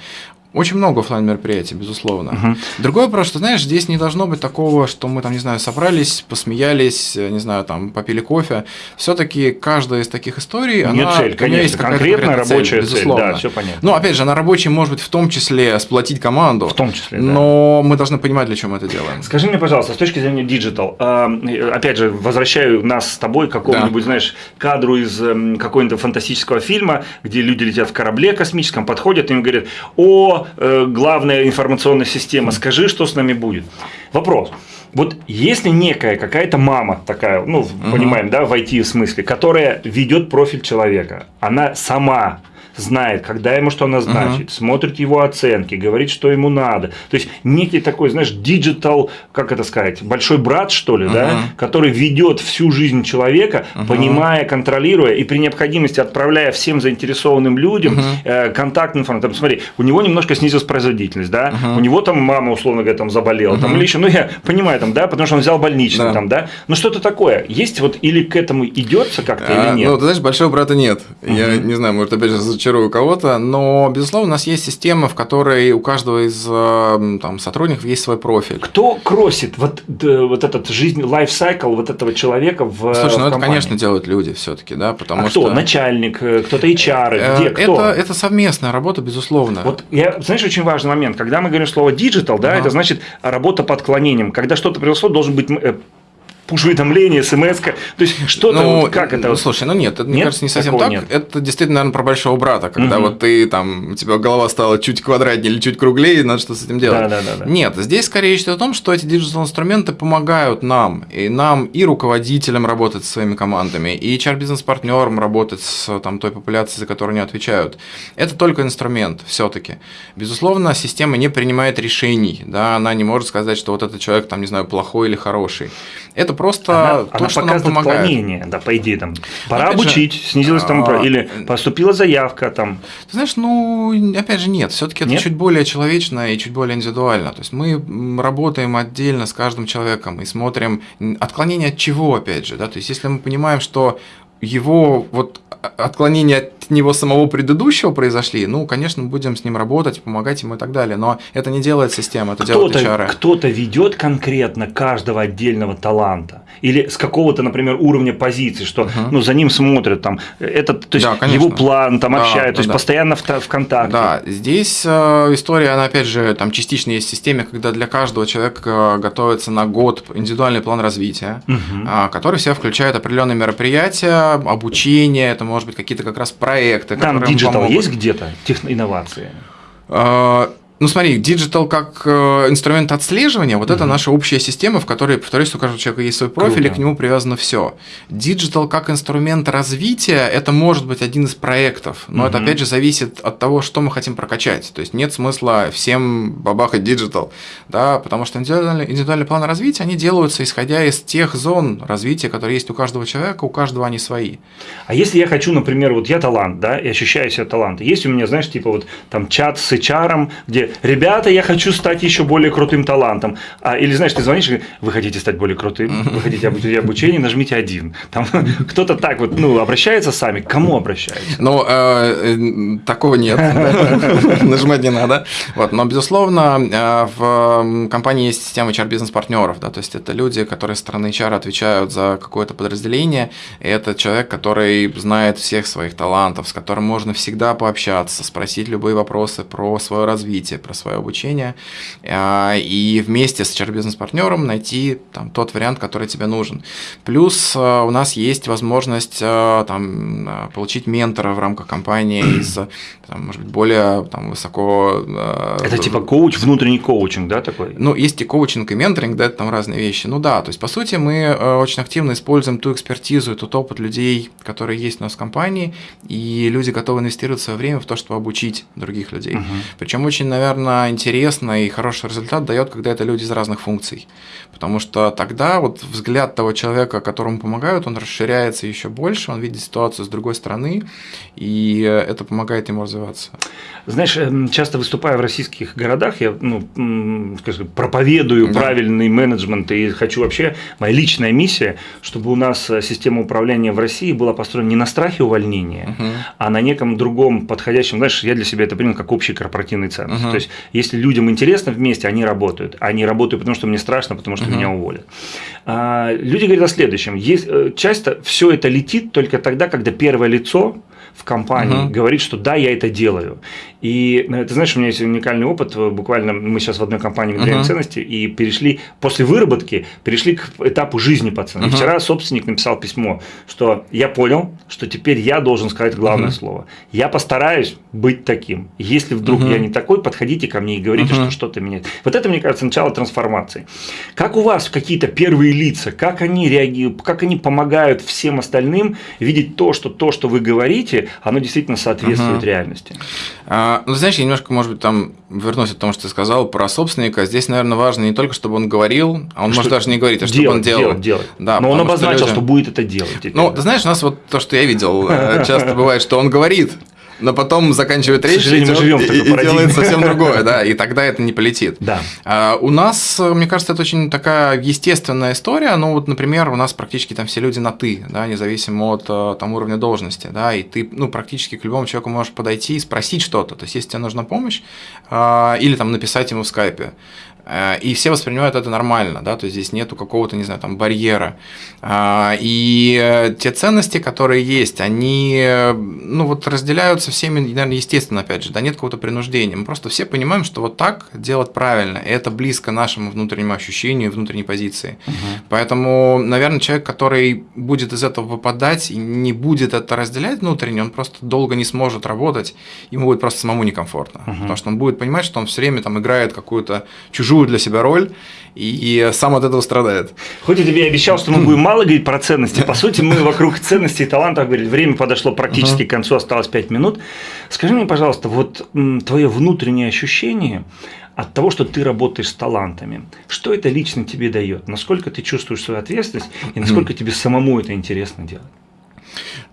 Очень много офлайн мероприятий, безусловно. Угу. Другой вопрос, что, знаешь, здесь не должно быть такого, что мы там, не знаю, собрались, посмеялись, не знаю, там, попили кофе. Все-таки каждая из таких историй, она Нет цель, конечно, есть конкретная рабочая цель, безусловно. цель, да, все понятно. Ну, опять же, она рабочая может быть в том числе сплотить команду. В том числе, да. Но мы должны понимать, для чего мы это делаем. Скажи мне, пожалуйста, с точки зрения digital, опять же, возвращаю нас с тобой к какому-нибудь, да. знаешь, кадру из эм, какого-нибудь фантастического фильма, где люди летят в корабле космическом, подходят и им говорят, о, э, главная информационная система, скажи, что с нами будет. Вопрос. Вот если некая какая-то мама такая, ну, угу. понимаем, да, в IT смысле, которая ведет профиль человека, она сама знает, когда ему что назначить, uh-huh. смотрит его оценки, говорит, что ему надо. То есть некий такой, знаешь, digital, как это сказать, большой брат, что ли, uh-huh. да, который ведет всю жизнь человека, uh-huh. понимая, контролируя и при необходимости отправляя всем заинтересованным людям uh-huh. э, контактную информацию. Там, смотри, у него немножко снизилась производительность, да, uh-huh. у него там мама, условно говоря, там заболела, uh-huh. там или еще, ну я понимаю, там, да, потому что он взял больничный, да. там, да, но что-то такое. Есть вот или к этому идется как-то, а, или нет? Ну, ты знаешь, большого брата нет. Uh-huh. Я не знаю, может, опять же, разочарую кого-то, но, безусловно, у нас есть система, в которой у каждого из э, там, сотрудников есть свой профиль. Кто кросит вот, вот этот жизнь, лайфсайкл вот этого человека в Слушай, в ну это, компании? конечно, делают люди все-таки, да, потому а что... кто? Начальник, э, кто-то HR, Э, где, кто? Это, это совместная работа, безусловно. Вот я, знаешь, очень важный момент. Когда мы говорим слово digital, да, Ага. это значит работа под отклонением. Когда что-то произошло, должен быть э, пуш-уведомление, смс -ка. То есть что-то, ну, вот как это? ну, слушай, ну нет, это, мне Нет? кажется, не совсем Такого так. нет. Это действительно, наверное, про большого брата, когда Мгм. вот ты там, у тебя голова стала чуть квадратнее или чуть круглее, надо что с этим делать. Да, да, да, да. Нет, здесь скорее речь идет о том, что эти digital-инструменты помогают нам, и нам, и руководителям работать со своими командами, и HR-бизнес-партнерам работать с там, той популяцией, за которую они отвечают. Это только инструмент все-таки. Безусловно, система не принимает решений, да, она не может сказать, что вот этот человек, там, не знаю, плохой или хороший. Это просто Она, то, она что нам показывает помогает. отклонение, да, по идее, там, пора Опять же, обучить, снизилась там, а, или поступила заявка, там, Ты знаешь, ну, опять же, нет. Все-таки это Нет? чуть более человечно и чуть более индивидуально. То есть мы работаем отдельно с каждым человеком и смотрим отклонение от чего, опять же, да. То есть если мы понимаем, что его вот а- отклонения от него самого предыдущего произошли, ну, конечно, будем с ним работать, помогать ему и так далее. Но это не делает система, это кто-то, HR. кто-то ведет конкретно каждого отдельного таланта. Или с какого-то, например, уровня позиции, что Мгм. ну, за ним смотрят, там, этот, то есть Да, конечно. его план, там Да, общают, да, то есть да. постоянно в, в контакте. Да, здесь э, история, она опять же там частично есть в системе, когда для каждого человека готовится на год индивидуальный план развития. Мгм. а, который в себя включает определенные мероприятия, обучение, это может быть какие-то как раз проекты. Там которые им digital есть где-то, инновации? А, Ну смотри, digital как э, инструмент отслеживания, вот это Мгм. наша общая система, в которой, повторюсь, у каждого человека есть свой профиль, и Круто. к нему привязано все. Digital как инструмент развития, это может быть один из проектов, но это Мгм. опять же зависит от того, что мы хотим прокачать. То есть нет смысла всем бабахать digital, да, потому что индивидуальные, индивидуальные планы развития, они делаются исходя из тех зон развития, которые есть у каждого человека, у каждого они свои. А если я хочу, например, вот я талант, да, и ощущаю себя талантом, есть у меня, знаешь, типа вот там чат с HR, где, ребята, я хочу стать еще более крутым талантом, а, или, знаешь, ты звонишь и говоришь, вы хотите стать более крутым, вы хотите обучение, нажмите один. Там кто-то так вот, ну, обращается сами, к кому обращается? Ну, э, э, такого нет. Нажимать не надо. Вот, но, безусловно, э, в компании есть система HR-бизнес-партнеров. Да, то есть это люди, которые со стороны HR отвечают за какое-то подразделение. Это человек, который знает всех своих талантов, с которым можно всегда пообщаться, спросить любые вопросы про свое развитие, про свое обучение. э, И вместе с HR-бизнес-партнером найти там, тот вариант, который тебе нужен. Плюс э, у нас есть возможность э, там, получить ментора в рамках компании из, там, может быть, более там, высоко... Это типа коуч, внутренний коучинг, да, такой? ну, есть и коучинг, и менторинг, да, это там разные вещи. Ну да, то есть, по сути, мы очень активно используем ту экспертизу и тот опыт людей, которые есть у нас в компании, и люди готовы инвестировать свое время в то, чтобы обучить других людей. Мгм. Причем очень, наверное, интересно и хороший результат дает, когда это люди из разных функций. Потому что тогда вот взгляд того человека, которому помогают, он расширяется еще больше, он видит ситуацию с другой стороны, и это помогает ему развиваться. Знаешь, эм, часто выступая в российских городах, я ну, скажем, проповедую Да. правильный менеджмент и хочу вообще, моя личная миссия, чтобы у нас э, система управления в России была построена не на страхе увольнения, Мгм. а на неком другом подходящем, знаешь, я для себя это принял как общий корпоративный ценность. Мгм. То есть, если людям интересно вместе, они работают. Они работают, потому что мне страшно, потому что Мгм. меня уволят. А, люди говорят о следующем. Есть, э, часто все это летит только тогда, когда первое лицо в компании Мгм. говорит, что да, я это делаю. И э, ты знаешь, у меня есть уникальный опыт. Буквально мы сейчас в одной компании внедряем Мгм. ценности и перешли после выработки перешли к этапу жизни пацана. Мгм. вчера собственник написал письмо, что я понял, что теперь я должен сказать главное Мгм. слово. Я постараюсь быть таким. Если вдруг Мгм. я не такой, подходите ко мне и говорите, Мгм. что что-то меняет. Вот это, мне кажется, начало трансформации. Как у вас какие-то первые лица, как они реагируют, как они помогают всем остальным видеть то, что то, что вы говорите, оно действительно соответствует Мгм. реальности? А, ну, знаешь, я немножко, может быть, там вернусь к тому, что ты сказал про собственника. Здесь, наверное, важно не только, чтобы он говорил, а он Что может даже не говорить, а чтобы делать, он делал. делать, делать. Да, Но он потому что обозначил, люди- что будет это делать. теперь, Ну, да. ты знаешь, у нас вот то, что я видел, э, часто бывает, что он говорит, но потом заканчивает речь и, мы живем и, и делает совсем другое, да, и тогда это не полетит. Да. А, у нас, мне кажется, это очень такая естественная история. Ну, вот, например, у нас практически там все люди на «ты», да, независимо от э, там, уровня должности, да, и ты, ну, практически к любому человеку можешь подойти и спросить что-то. То есть, если тебе нужна помощь, а, или там написать ему в скайпе. Э, и все воспринимают это нормально, да, то есть здесь нету какого-то, не знаю, там барьера. А, и э, те ценности, которые есть, они, ну вот разделяются всеми, наверное, естественно, опять же, да, нет какого-то принуждения. Мы просто все понимаем, что вот так делать правильно, и это близко нашему внутреннему ощущению, внутренней позиции. Угу. Поэтому, наверное, человек, который будет из этого выпадать и не будет это разделять внутренне, он просто долго не сможет работать, ему будет просто самому некомфортно, угу. потому что он будет понимать, что он все время там играет какую-то чужую чужую для себя роль, и сам от этого страдает. Хоть я тебе обещал, что мы будем мало говорить про ценности, по сути, мы вокруг ценностей и талантов говорили. Время подошло практически к концу, осталось 5 минут. Скажи мне, пожалуйста, вот твое внутреннее ощущение от того, что ты работаешь с талантами. Что это лично тебе дает? Насколько ты чувствуешь свою ответственность и насколько тебе самому это интересно делать?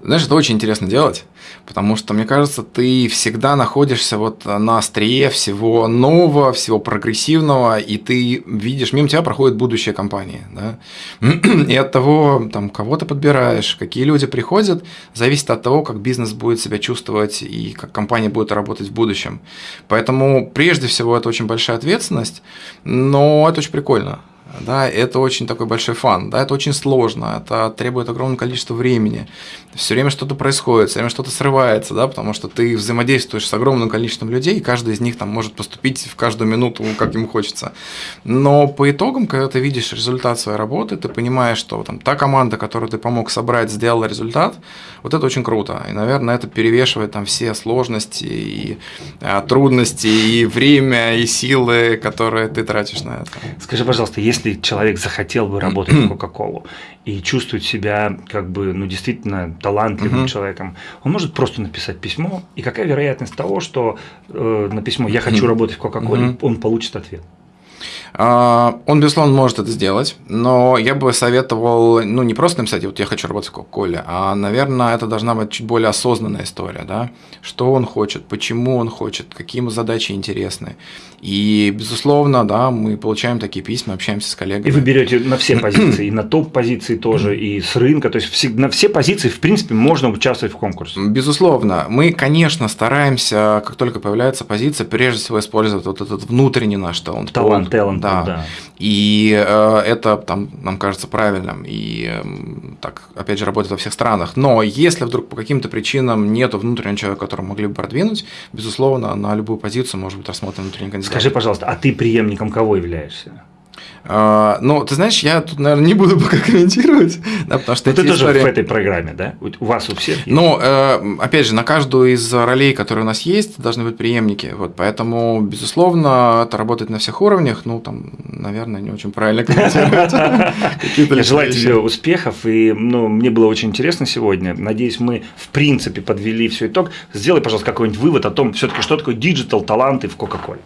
Знаешь, это очень интересно делать, потому что, мне кажется, ты всегда находишься вот на острие всего нового, всего прогрессивного, и ты видишь, мимо тебя проходит будущее компании. Да? И от того, там, кого ты подбираешь, какие люди приходят, зависит от того, как бизнес будет себя чувствовать и как компания будет работать в будущем. Поэтому, прежде всего, это очень большая ответственность, но это очень прикольно да, это очень такой большой фан, да, это очень сложно, это требует огромного количества времени, все время что-то происходит, все время что-то срывается, да, потому что ты взаимодействуешь с огромным количеством людей, и каждый из них там может поступить в каждую минуту, как ему хочется. Но по итогам, когда ты видишь результат своей работы, ты понимаешь, что там та команда, которую ты помог собрать, сделала результат, вот это очень круто, и, наверное, это перевешивает там все сложности и а, трудности, и время, и силы, которые ты тратишь на это. Скажи, пожалуйста, если если человек захотел бы работать в Кока-Колу и чувствует себя как бы, ну, действительно талантливым uh-huh. человеком, он может просто написать письмо, и какая вероятность того, что э, на письмо «я хочу работать в Кока-Коле», uh-huh. он получит ответ? А, он, безусловно, может это сделать, но я бы советовал, ну, не просто написать, вот я хочу работать в Кока-Коле, а, наверное, это должна быть чуть более осознанная история, да, что он хочет, почему он хочет, какие ему задачи интересны. И, безусловно, да, мы получаем такие письма, общаемся с коллегами. И вы берете на все позиции, и на топ-позиции тоже, и с рынка, то есть на все позиции, в принципе, можно участвовать в конкурсе. Безусловно. Мы, конечно, стараемся, как только появляется позиция, прежде всего использовать вот этот внутренний наш талант. Талант, талант, да. да. И э, это там, нам кажется правильным. И э, так, опять же, работает во всех странах. Но если вдруг по каким-то причинам нет внутреннего человека, которого могли бы продвинуть, безусловно, на любую позицию может быть рассмотрен внутренний кандидат. Скажи, пожалуйста, а ты преемником кого являешься? А, ну, ты знаешь, я тут, наверное, не буду пока комментировать, да, потому что Но ты истории... тоже в этой программе, да? У вас у всех есть? Ну, э, опять же, на каждую из ролей, которые у нас есть, должны быть преемники, вот, поэтому, безусловно, это работает на всех уровнях, ну, там, наверное, не очень правильно комментировать. Я желаю тебе успехов, и, ну, мне было очень интересно сегодня, надеюсь, мы, в принципе, подвели все итог. Сделай, пожалуйста, какой-нибудь вывод о том, все-таки, что такое digital, таланты в Кока-Коле.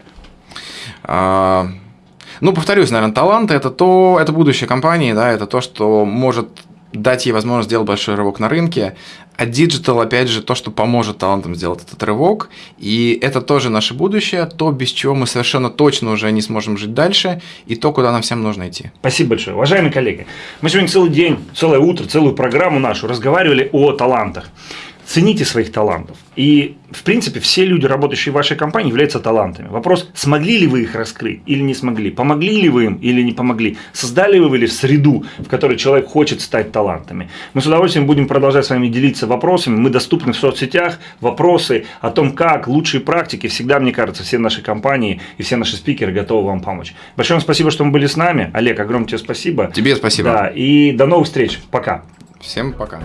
Ну, повторюсь, наверное, таланты это то, это будущее компании, да, это то, что может дать ей возможность сделать большой рывок на рынке, а digital, опять же, то, что поможет талантам сделать этот рывок, и это тоже наше будущее, то, без чего мы совершенно точно уже не сможем жить дальше, и то, куда нам всем нужно идти. Спасибо большое. Уважаемые коллеги, мы сегодня целый день, целое утро, целую программу нашу разговаривали о талантах цените своих талантов. И, в принципе, все люди, работающие в вашей компании, являются талантами. Вопрос, смогли ли вы их раскрыть или не смогли, помогли ли вы им или не помогли, создали вы ли среду, в которой человек хочет стать талантами. Мы с удовольствием будем продолжать с вами делиться вопросами, мы доступны в соцсетях, вопросы о том, как, лучшие практики, всегда, мне кажется, все наши компании и все наши спикеры готовы вам помочь. Большое вам спасибо, что вы были с нами. Олег, огромное тебе спасибо. Тебе спасибо. Да, и до новых встреч. Пока. Всем пока.